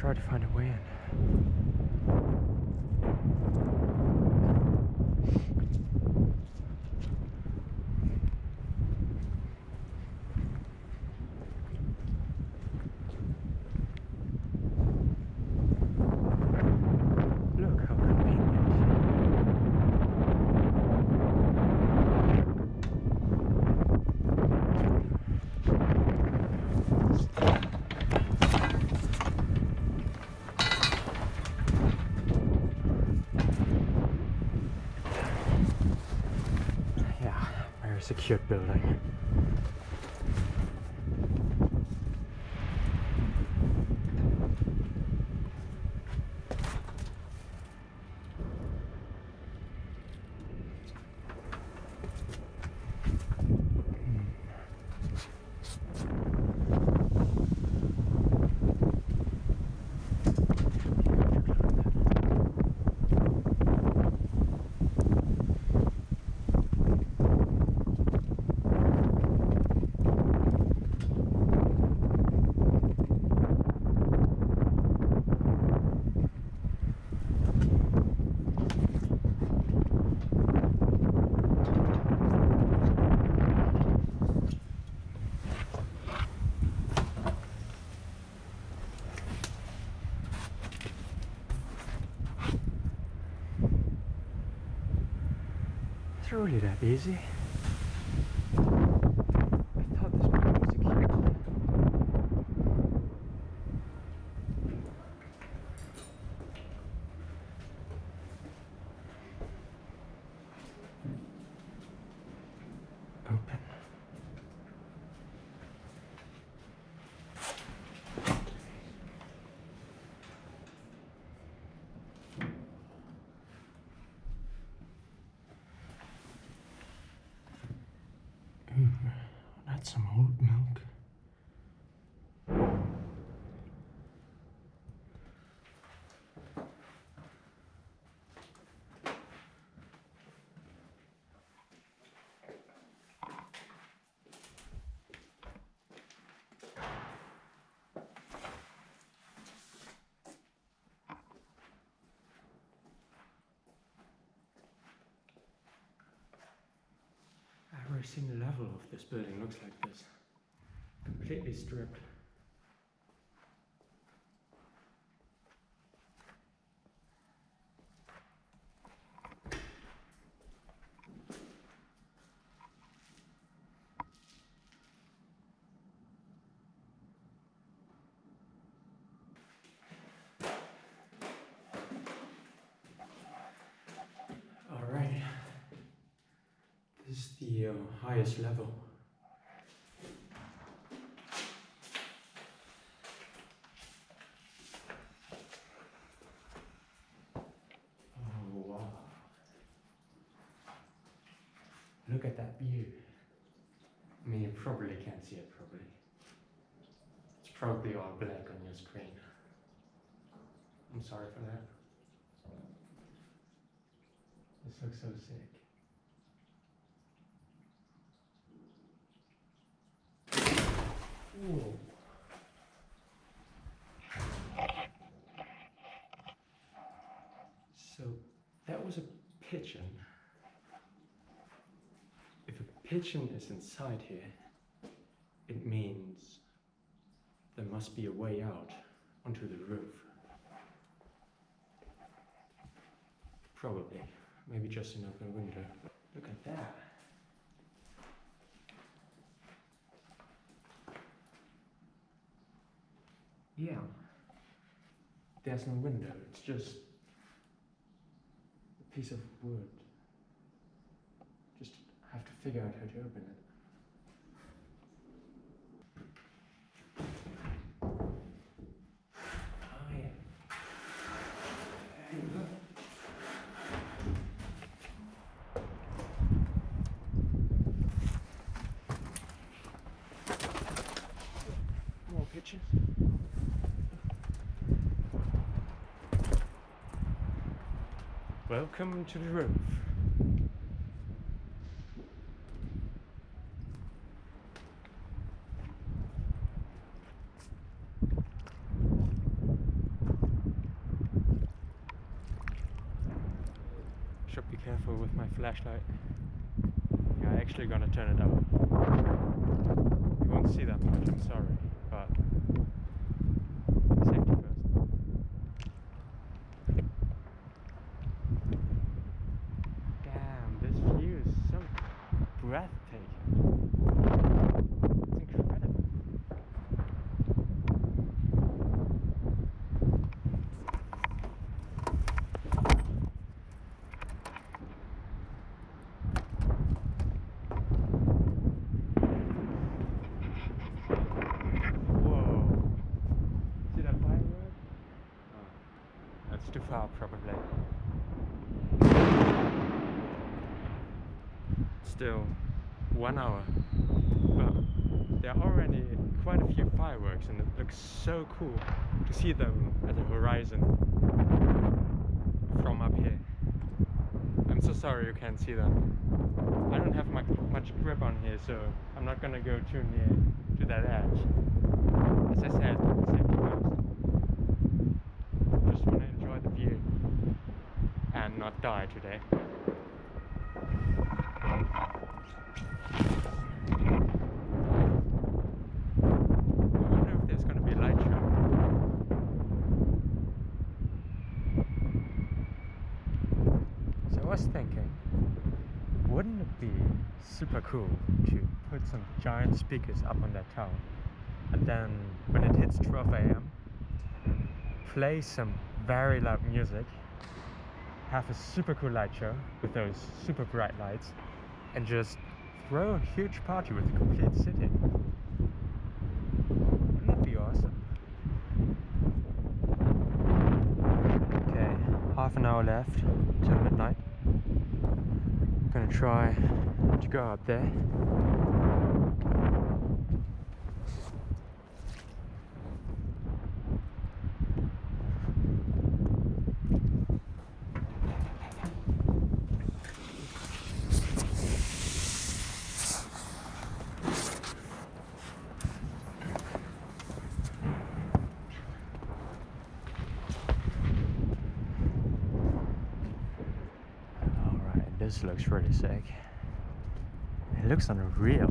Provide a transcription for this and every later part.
try to find a way in. Look how convenient. Yeah, very secured building. Really that easy. I thought this building was secured. Open. Ooh, that's some oat milk. Every single level of this building looks like this. Completely stripped. All right. This is the uh, highest level. Oh wow. Look at that view. I mean, you probably can't see it properly. It's probably all black on your screen. I'm sorry for that. This looks so sick. Whoa. So that was a pigeon. If a pigeon is inside here, it means there must be a way out onto the roof. Probably. Maybe just an open window. Look at that. Yeah. There's no window, it's just piece of wood. Just have to figure out how to open it. Welcome to the roof. Should be careful with my flashlight. I'm actually gonna turn it up. You won't see that much, I'm sorry. Breathtaking. It's incredible. Whoa. See that firework? Oh, that's too far probably. Still, one hour. But there are already quite a few fireworks and it looks so cool to see them at the horizon from up here. I'm so sorry you can't see them. I don't have much, much grip on here so I'm not gonna go too near to that edge. As I said, safety first. Just wanna enjoy the view and not die today. I wonder if there's gonna be a light show. So I was thinking, wouldn't it be super cool to put some giant speakers up on that tower and then when it hits 12 a.m. play some very loud music have a super cool light show with those super bright lights and just throw a huge party with the complete city wouldn't that be awesome okay half an hour left gonna try to go up there Alright, really sick. It looks unreal.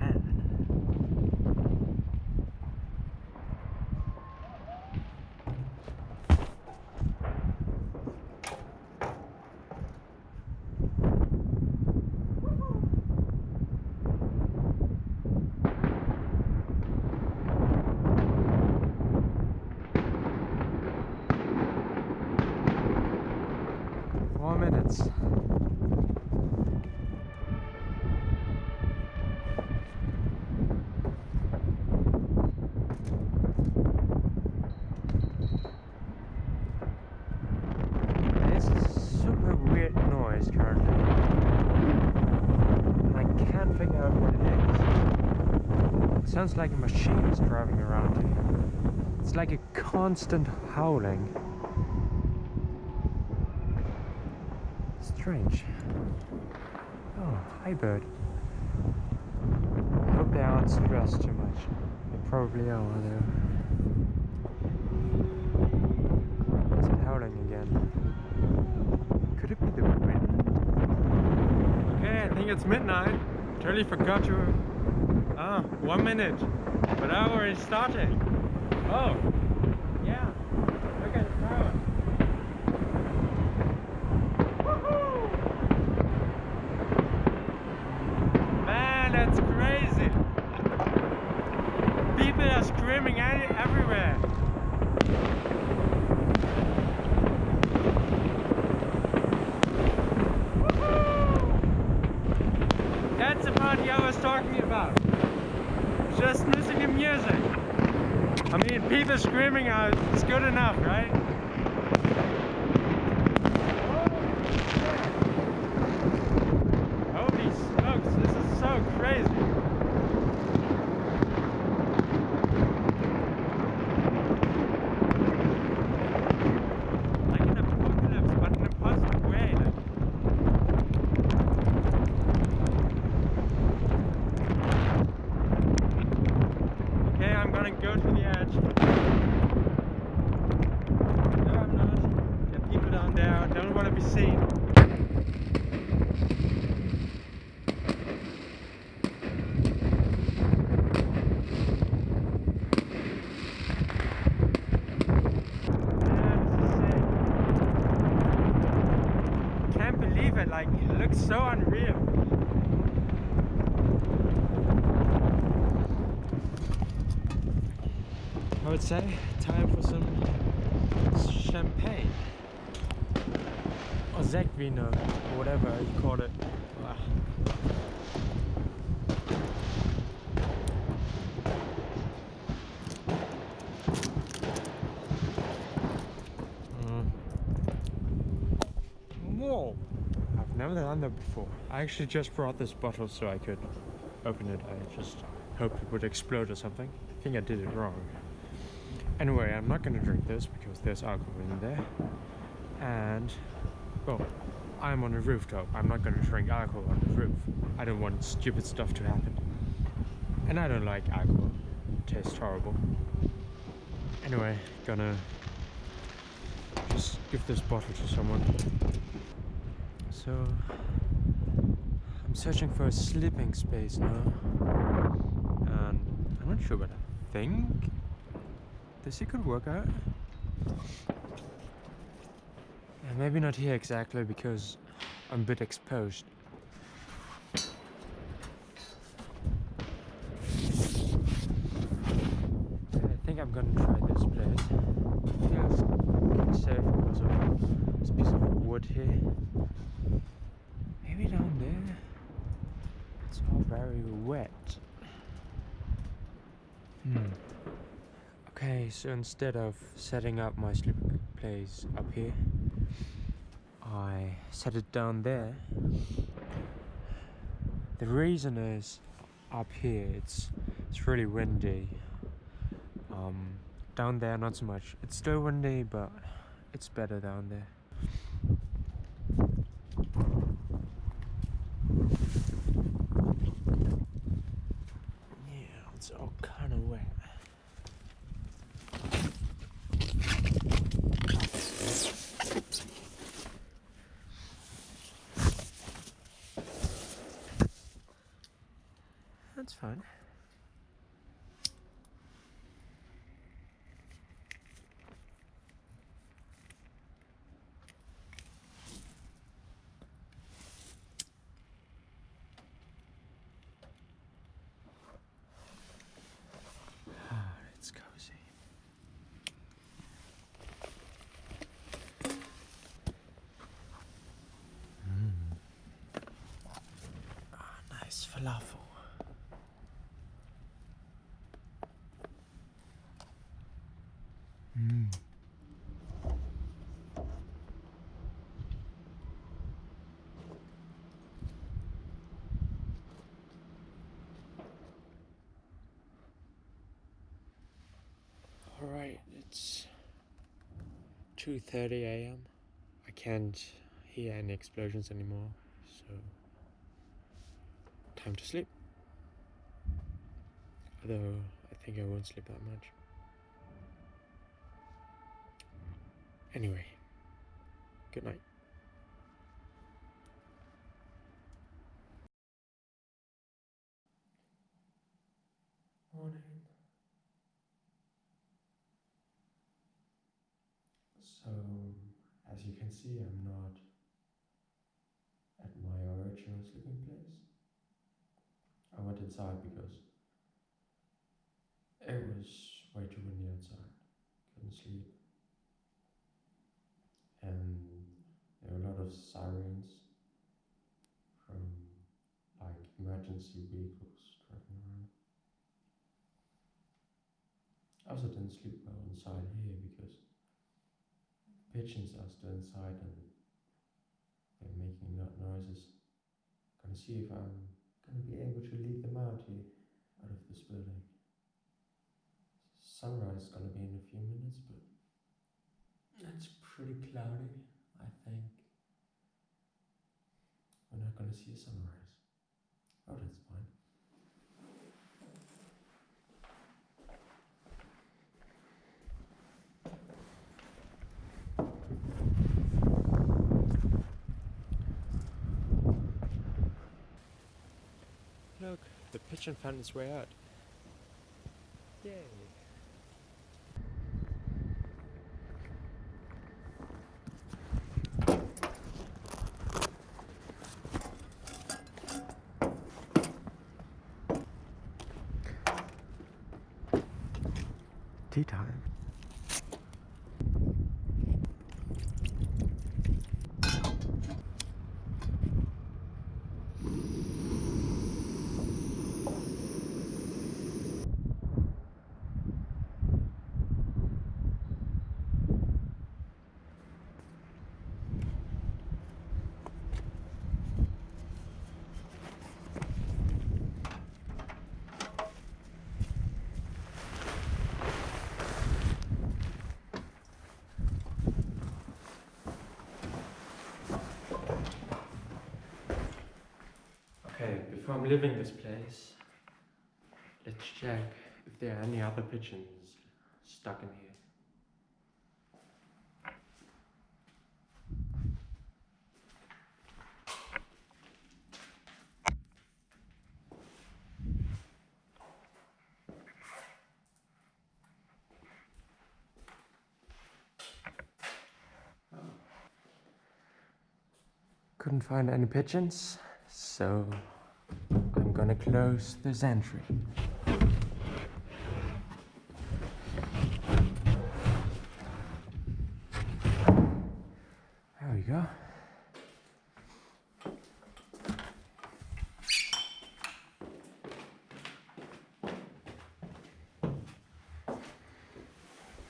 Man. Four minutes. This is a super weird noise currently. And I can't figure out what it is. It sounds like a machine is driving around here. It's like a constant howling. Strange. Oh, hi bird. I hope they aren't stressed too much. They probably are though. Is it howling again? Could it be the wind? Okay, I think it's midnight. Totally forgot to... Ah, one minute. But I already started. Oh, yeah. Look at the. Man, that's crazy. People are screaming any- everywhere. That's the party I was talking about. Just listening to music. I mean, people screaming out, it's good enough, right? Holy smokes, this is so crazy. Like an apocalypse, but in a positive way. Like. Okay, I'm gonna go to the edge. there. I don't want to be seen. Can't believe it, like it looks so unreal. I would say time for some champagne or Zegvino, or whatever you call it. Ah. Mm. Whoa! I've never done that before. I actually just brought this bottle so I could open it. I just hoped it would explode or something. I think I did it wrong. Anyway, I'm not gonna drink this because there's alcohol in there. And, well, I'm on a rooftop. I'm not gonna drink alcohol on the roof. I don't want stupid stuff to happen. And I don't like alcohol. It tastes horrible. Anyway, gonna just give this bottle to someone. So, I'm searching for a sleeping space now. And I'm not sure, what I think this could work out. And maybe not here exactly because I'm a bit exposed. I think I'm gonna try this place. Feels safe because of this piece of wood here. Maybe down there. It's all very wet. Hmm. Okay, so instead of setting up my sleeping place up here, I set it down there. The reason is up here it's it's really windy. Um, down there not so much. It's still windy, but it's better down there. Yeah, it's all kind of wet. That's fine. Ah, it's cozy. Mm. Ah, nice falafel. Mm. All right, it's 2:30 a.m. I can't hear any explosions anymore, so time to sleep. Although I think I won't sleep that much. Anyway, good night. So, as you can see, I'm not at my original sleeping place. I went inside because it was way too windy outside. Couldn't sleep. And there were a lot of sirens from like emergency vehicles driving around. I also didn't sleep well inside here because pigeons are still inside and they're making loud noises. Gonna see if I'm gonna be able to lead them out here, out of this building. Sunrise is gonna be in a few minutes, but it's pretty cloudy, I think. We're not gonna see a sunrise. Oh, that's fine. pigeon found its way out. Yay. Tea time. Okay, before I'm leaving this place, let's check if there are any other pigeons stuck in here. Couldn't find any pigeons, so gonna close this entry. There we go.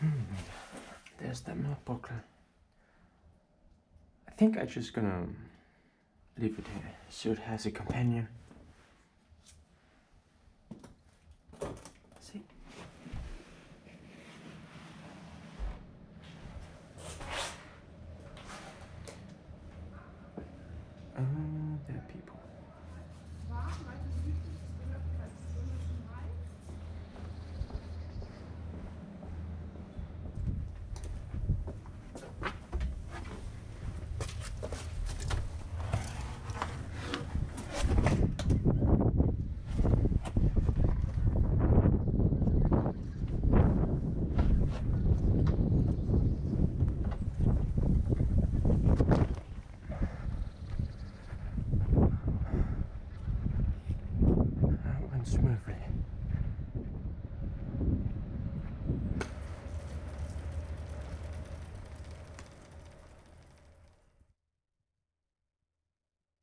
Hmm, There's the booklet. I think I'm just gonna leave it here so it has a companion.